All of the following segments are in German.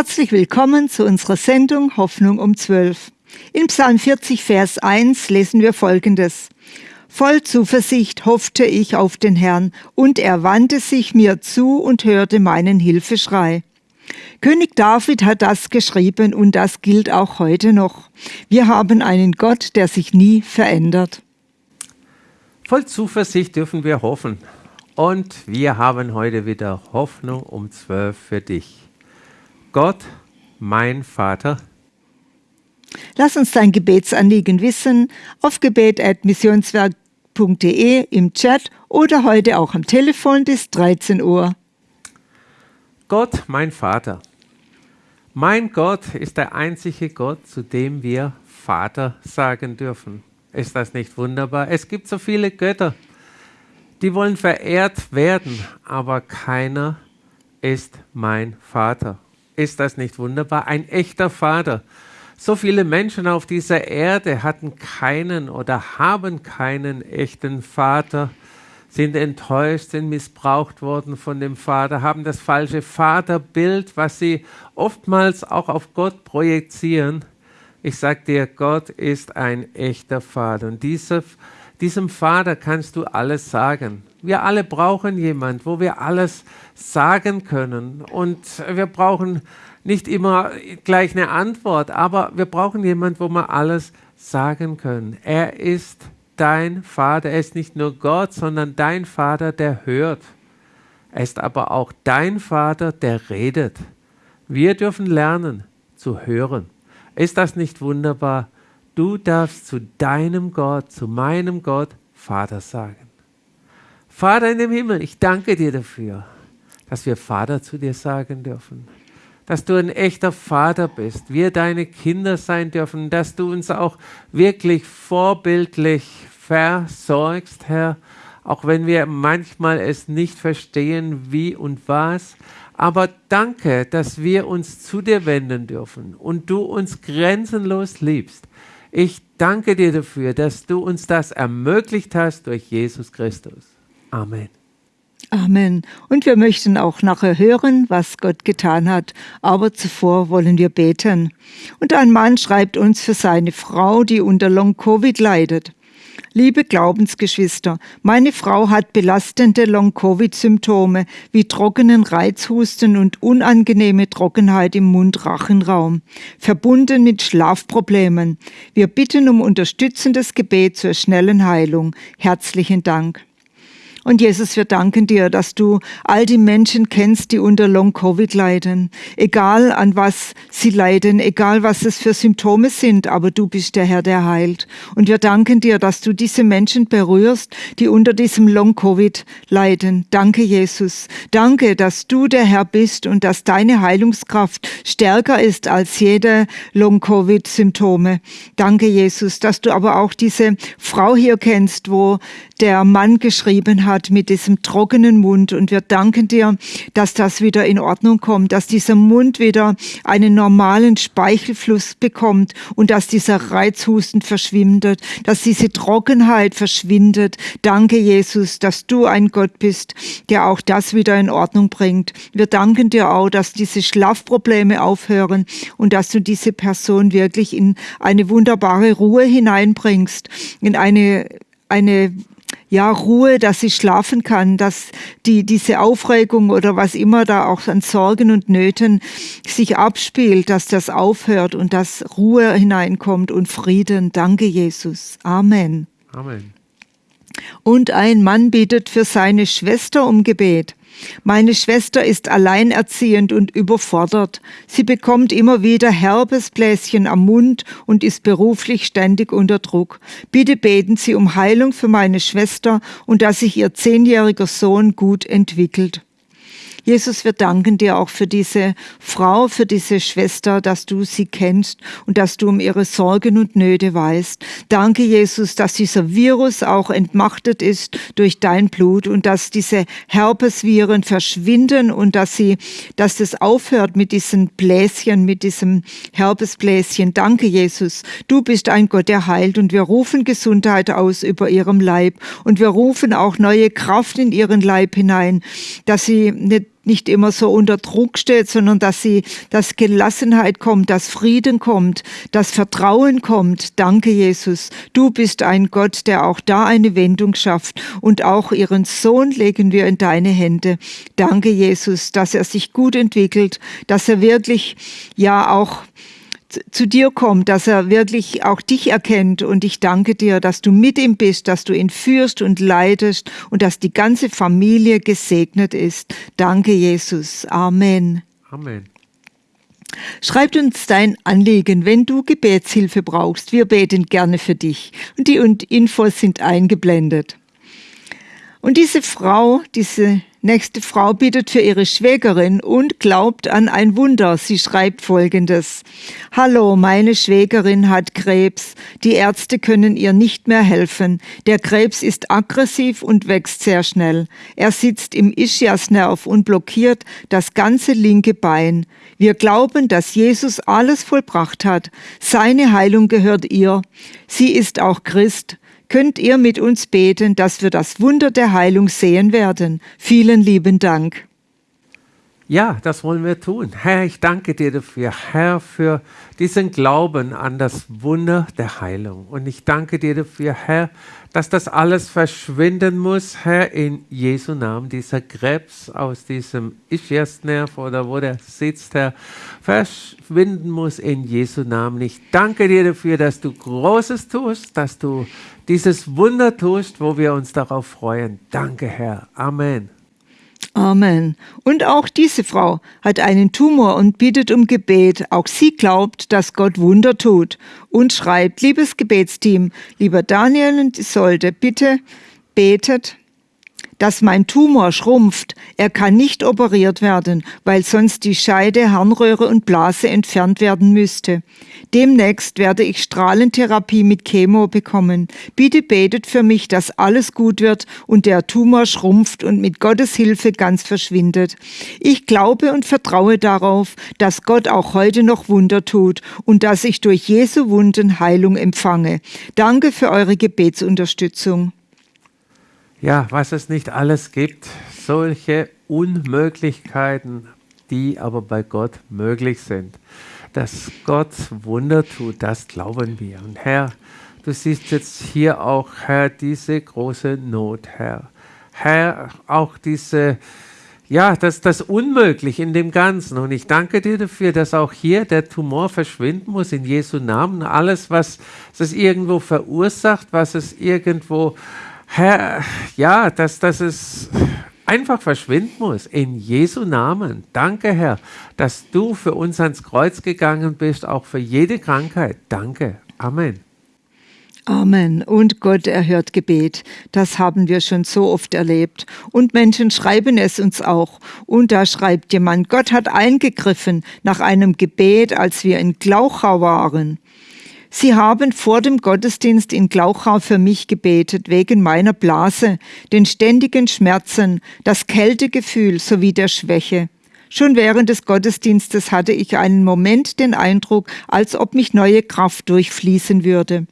Herzlich willkommen zu unserer Sendung Hoffnung um 12. In Psalm 40, Vers 1 lesen wir Folgendes. Voll Zuversicht hoffte ich auf den Herrn, und er wandte sich mir zu und hörte meinen Hilfeschrei. König David hat das geschrieben und das gilt auch heute noch. Wir haben einen Gott, der sich nie verändert. Voll Zuversicht dürfen wir hoffen. Und wir haben heute wieder Hoffnung um zwölf für dich. Gott, mein Vater. Lass uns dein Gebetsanliegen wissen auf gebet.missionswerk.de im Chat oder heute auch am Telefon bis 13 Uhr. Gott, mein Vater. Mein Gott ist der einzige Gott, zu dem wir Vater sagen dürfen. Ist das nicht wunderbar? Es gibt so viele Götter, die wollen verehrt werden, aber keiner ist mein Vater. Ist das nicht wunderbar? Ein echter Vater. So viele Menschen auf dieser Erde hatten keinen oder haben keinen echten Vater, sind enttäuscht, sind missbraucht worden von dem Vater, haben das falsche Vaterbild, was sie oftmals auch auf Gott projizieren. Ich sage dir, Gott ist ein echter Vater. Und diese, diesem Vater kannst du alles sagen. Wir alle brauchen jemand, wo wir alles sagen können. Und wir brauchen nicht immer gleich eine Antwort, aber wir brauchen jemand, wo wir alles sagen können. Er ist dein Vater. Er ist nicht nur Gott, sondern dein Vater, der hört. Er ist aber auch dein Vater, der redet. Wir dürfen lernen zu hören. Ist das nicht wunderbar? Du darfst zu deinem Gott, zu meinem Gott Vater sagen. Vater in dem Himmel, ich danke dir dafür, dass wir Vater zu dir sagen dürfen. Dass du ein echter Vater bist, wir deine Kinder sein dürfen, dass du uns auch wirklich vorbildlich versorgst, Herr, auch wenn wir manchmal es nicht verstehen, wie und was. Aber danke, dass wir uns zu dir wenden dürfen und du uns grenzenlos liebst. Ich danke dir dafür, dass du uns das ermöglicht hast durch Jesus Christus. Amen. Amen. Und wir möchten auch nachher hören, was Gott getan hat. Aber zuvor wollen wir beten. Und ein Mann schreibt uns für seine Frau, die unter Long-Covid leidet. Liebe Glaubensgeschwister, meine Frau hat belastende Long-Covid-Symptome wie trockenen Reizhusten und unangenehme Trockenheit im Mund-Rachenraum, verbunden mit Schlafproblemen. Wir bitten um unterstützendes Gebet zur schnellen Heilung. Herzlichen Dank. Und Jesus, wir danken dir, dass du all die Menschen kennst, die unter Long-Covid leiden. Egal an was sie leiden, egal was es für Symptome sind, aber du bist der Herr, der heilt. Und wir danken dir, dass du diese Menschen berührst, die unter diesem Long-Covid leiden. Danke, Jesus. Danke, dass du der Herr bist und dass deine Heilungskraft stärker ist als jede Long-Covid-Symptome. Danke, Jesus, dass du aber auch diese Frau hier kennst, wo der Mann geschrieben hat mit diesem trockenen Mund. Und wir danken dir, dass das wieder in Ordnung kommt, dass dieser Mund wieder einen normalen Speichelfluss bekommt und dass dieser Reizhusten verschwindet, dass diese Trockenheit verschwindet. Danke, Jesus, dass du ein Gott bist, der auch das wieder in Ordnung bringt. Wir danken dir auch, dass diese Schlafprobleme aufhören und dass du diese Person wirklich in eine wunderbare Ruhe hineinbringst, in eine eine ja, Ruhe, dass sie schlafen kann, dass die, diese Aufregung oder was immer da auch an Sorgen und Nöten sich abspielt, dass das aufhört und dass Ruhe hineinkommt und Frieden. Danke, Jesus. Amen. Amen. Und ein Mann bittet für seine Schwester um Gebet. Meine Schwester ist alleinerziehend und überfordert. Sie bekommt immer wieder herbes Bläschen am Mund und ist beruflich ständig unter Druck. Bitte beten Sie um Heilung für meine Schwester und dass sich ihr zehnjähriger Sohn gut entwickelt. Jesus, wir danken dir auch für diese Frau, für diese Schwester, dass du sie kennst und dass du um ihre Sorgen und Nöte weißt. Danke, Jesus, dass dieser Virus auch entmachtet ist durch dein Blut und dass diese Herpesviren verschwinden und dass sie, dass das aufhört mit diesen Bläschen, mit diesem Herpesbläschen. Danke, Jesus. Du bist ein Gott, der heilt und wir rufen Gesundheit aus über ihrem Leib und wir rufen auch neue Kraft in ihren Leib hinein, dass sie nicht nicht immer so unter Druck steht, sondern dass sie, dass Gelassenheit kommt, dass Frieden kommt, dass Vertrauen kommt. Danke, Jesus. Du bist ein Gott, der auch da eine Wendung schafft. Und auch ihren Sohn legen wir in deine Hände. Danke, Jesus, dass er sich gut entwickelt, dass er wirklich, ja, auch zu dir kommt, dass er wirklich auch dich erkennt. Und ich danke dir, dass du mit ihm bist, dass du ihn führst und leitest und dass die ganze Familie gesegnet ist. Danke, Jesus. Amen. Amen. Schreib uns dein Anliegen, wenn du Gebetshilfe brauchst. Wir beten gerne für dich. Und die Infos sind eingeblendet. Und diese Frau, diese nächste Frau bittet für ihre Schwägerin und glaubt an ein Wunder. Sie schreibt folgendes. Hallo, meine Schwägerin hat Krebs. Die Ärzte können ihr nicht mehr helfen. Der Krebs ist aggressiv und wächst sehr schnell. Er sitzt im Ischiasnerv und blockiert das ganze linke Bein. Wir glauben, dass Jesus alles vollbracht hat. Seine Heilung gehört ihr. Sie ist auch Christ könnt ihr mit uns beten, dass wir das Wunder der Heilung sehen werden. Vielen lieben Dank. Ja, das wollen wir tun. Herr, ich danke dir dafür, Herr, für diesen Glauben an das Wunder der Heilung. Und ich danke dir dafür, Herr, dass das alles verschwinden muss, Herr, in Jesu Namen. Dieser Krebs aus diesem Ischiasnerv oder wo der sitzt, Herr, verschwinden muss in Jesu Namen. Ich danke dir dafür, dass du Großes tust, dass du dieses Wunder tust, wo wir uns darauf freuen. Danke, Herr. Amen. Amen. Und auch diese Frau hat einen Tumor und bittet um Gebet. Auch sie glaubt, dass Gott Wunder tut und schreibt, liebes Gebetsteam, lieber Daniel und Isolde, bitte betet, dass mein Tumor schrumpft. Er kann nicht operiert werden, weil sonst die Scheide, Harnröhre und Blase entfernt werden müsste. Demnächst werde ich Strahlentherapie mit Chemo bekommen. Bitte betet für mich, dass alles gut wird und der Tumor schrumpft und mit Gottes Hilfe ganz verschwindet. Ich glaube und vertraue darauf, dass Gott auch heute noch Wunder tut und dass ich durch Jesu Wunden Heilung empfange. Danke für eure Gebetsunterstützung ja, was es nicht alles gibt, solche Unmöglichkeiten, die aber bei Gott möglich sind. Dass Gott Wunder tut, das glauben wir. Und Herr, du siehst jetzt hier auch, Herr, diese große Not, Herr. Herr, auch diese, ja, das, das Unmöglich in dem Ganzen. Und ich danke dir dafür, dass auch hier der Tumor verschwinden muss in Jesu Namen. Alles, was es irgendwo verursacht, was es irgendwo Herr, ja, dass, dass es einfach verschwinden muss. In Jesu Namen. Danke, Herr, dass du für uns ans Kreuz gegangen bist, auch für jede Krankheit. Danke. Amen. Amen. Und Gott erhört Gebet. Das haben wir schon so oft erlebt. Und Menschen schreiben es uns auch. Und da schreibt jemand, Gott hat eingegriffen nach einem Gebet, als wir in Glauchau waren. Sie haben vor dem Gottesdienst in Glauchau für mich gebetet, wegen meiner Blase, den ständigen Schmerzen, das Kältegefühl sowie der Schwäche. Schon während des Gottesdienstes hatte ich einen Moment den Eindruck, als ob mich neue Kraft durchfließen würde.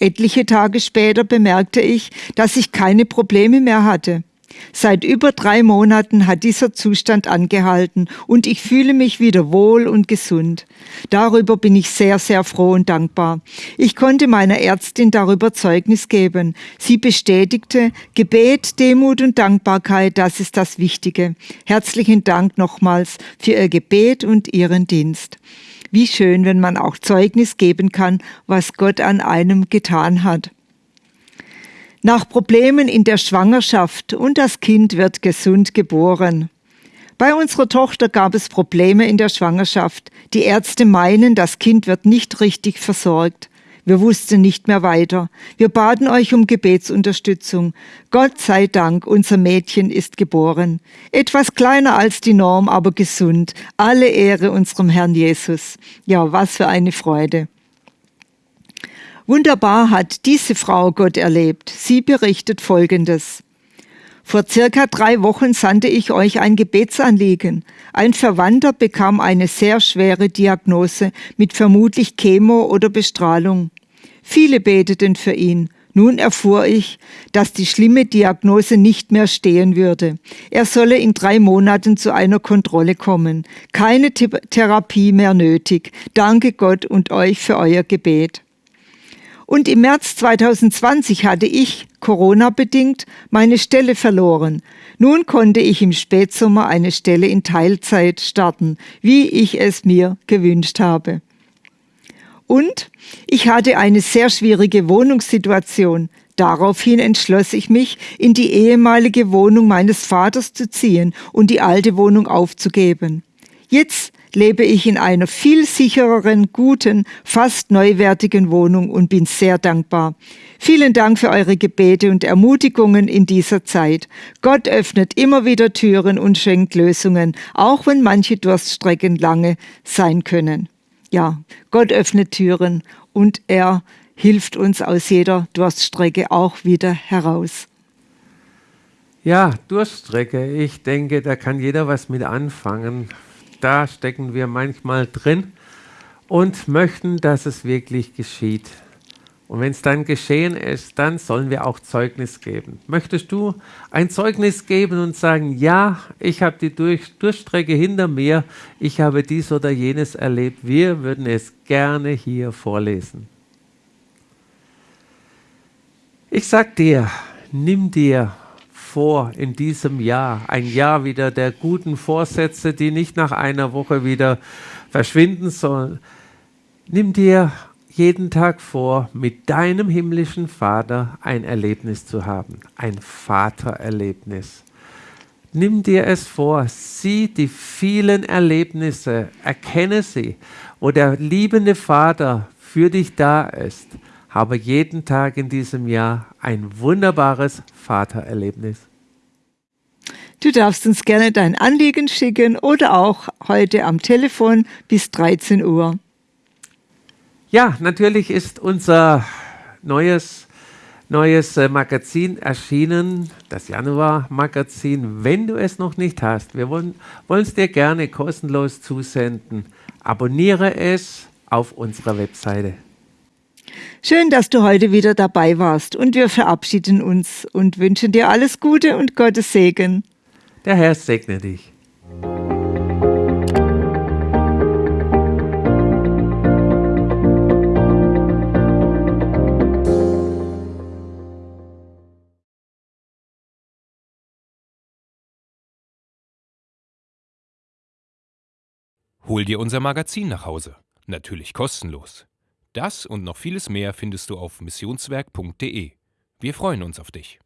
Etliche Tage später bemerkte ich, dass ich keine Probleme mehr hatte. Seit über drei Monaten hat dieser Zustand angehalten und ich fühle mich wieder wohl und gesund. Darüber bin ich sehr, sehr froh und dankbar. Ich konnte meiner Ärztin darüber Zeugnis geben. Sie bestätigte, Gebet, Demut und Dankbarkeit, das ist das Wichtige. Herzlichen Dank nochmals für Ihr Gebet und Ihren Dienst. Wie schön, wenn man auch Zeugnis geben kann, was Gott an einem getan hat nach Problemen in der Schwangerschaft und das Kind wird gesund geboren. Bei unserer Tochter gab es Probleme in der Schwangerschaft. Die Ärzte meinen, das Kind wird nicht richtig versorgt. Wir wussten nicht mehr weiter. Wir baten euch um Gebetsunterstützung. Gott sei Dank, unser Mädchen ist geboren. Etwas kleiner als die Norm, aber gesund. Alle Ehre unserem Herrn Jesus. Ja, was für eine Freude. Wunderbar hat diese Frau Gott erlebt. Sie berichtet Folgendes. Vor circa drei Wochen sandte ich euch ein Gebetsanliegen. Ein Verwandter bekam eine sehr schwere Diagnose mit vermutlich Chemo oder Bestrahlung. Viele beteten für ihn. Nun erfuhr ich, dass die schlimme Diagnose nicht mehr stehen würde. Er solle in drei Monaten zu einer Kontrolle kommen. Keine Therapie mehr nötig. Danke Gott und euch für euer Gebet. Und im März 2020 hatte ich, Corona-bedingt, meine Stelle verloren. Nun konnte ich im Spätsommer eine Stelle in Teilzeit starten, wie ich es mir gewünscht habe. Und ich hatte eine sehr schwierige Wohnungssituation. Daraufhin entschloss ich mich, in die ehemalige Wohnung meines Vaters zu ziehen und die alte Wohnung aufzugeben. Jetzt lebe ich in einer viel sichereren, guten, fast neuwertigen Wohnung und bin sehr dankbar. Vielen Dank für eure Gebete und Ermutigungen in dieser Zeit. Gott öffnet immer wieder Türen und schenkt Lösungen, auch wenn manche Durststrecken lange sein können. Ja, Gott öffnet Türen und er hilft uns aus jeder Durststrecke auch wieder heraus. Ja, Durststrecke. Ich denke, da kann jeder was mit anfangen da stecken wir manchmal drin und möchten, dass es wirklich geschieht. Und wenn es dann geschehen ist, dann sollen wir auch Zeugnis geben. Möchtest du ein Zeugnis geben und sagen, ja, ich habe die Durch Durchstrecke hinter mir, ich habe dies oder jenes erlebt. Wir würden es gerne hier vorlesen. Ich sag dir, nimm dir vor in diesem Jahr, ein Jahr wieder der guten Vorsätze, die nicht nach einer Woche wieder verschwinden sollen. Nimm dir jeden Tag vor, mit deinem himmlischen Vater ein Erlebnis zu haben, ein Vatererlebnis. Nimm dir es vor, sieh die vielen Erlebnisse, erkenne sie, wo der liebende Vater für dich da ist habe jeden Tag in diesem Jahr ein wunderbares Vatererlebnis. Du darfst uns gerne dein Anliegen schicken oder auch heute am Telefon bis 13 Uhr. Ja, natürlich ist unser neues, neues äh, Magazin erschienen, das Januar-Magazin. Wenn du es noch nicht hast, wir wollen es dir gerne kostenlos zusenden. Abonniere es auf unserer Webseite. Schön, dass du heute wieder dabei warst und wir verabschieden uns und wünschen dir alles Gute und Gottes Segen. Der Herr segne dich. Hol dir unser Magazin nach Hause. Natürlich kostenlos. Das und noch vieles mehr findest du auf missionswerk.de. Wir freuen uns auf dich.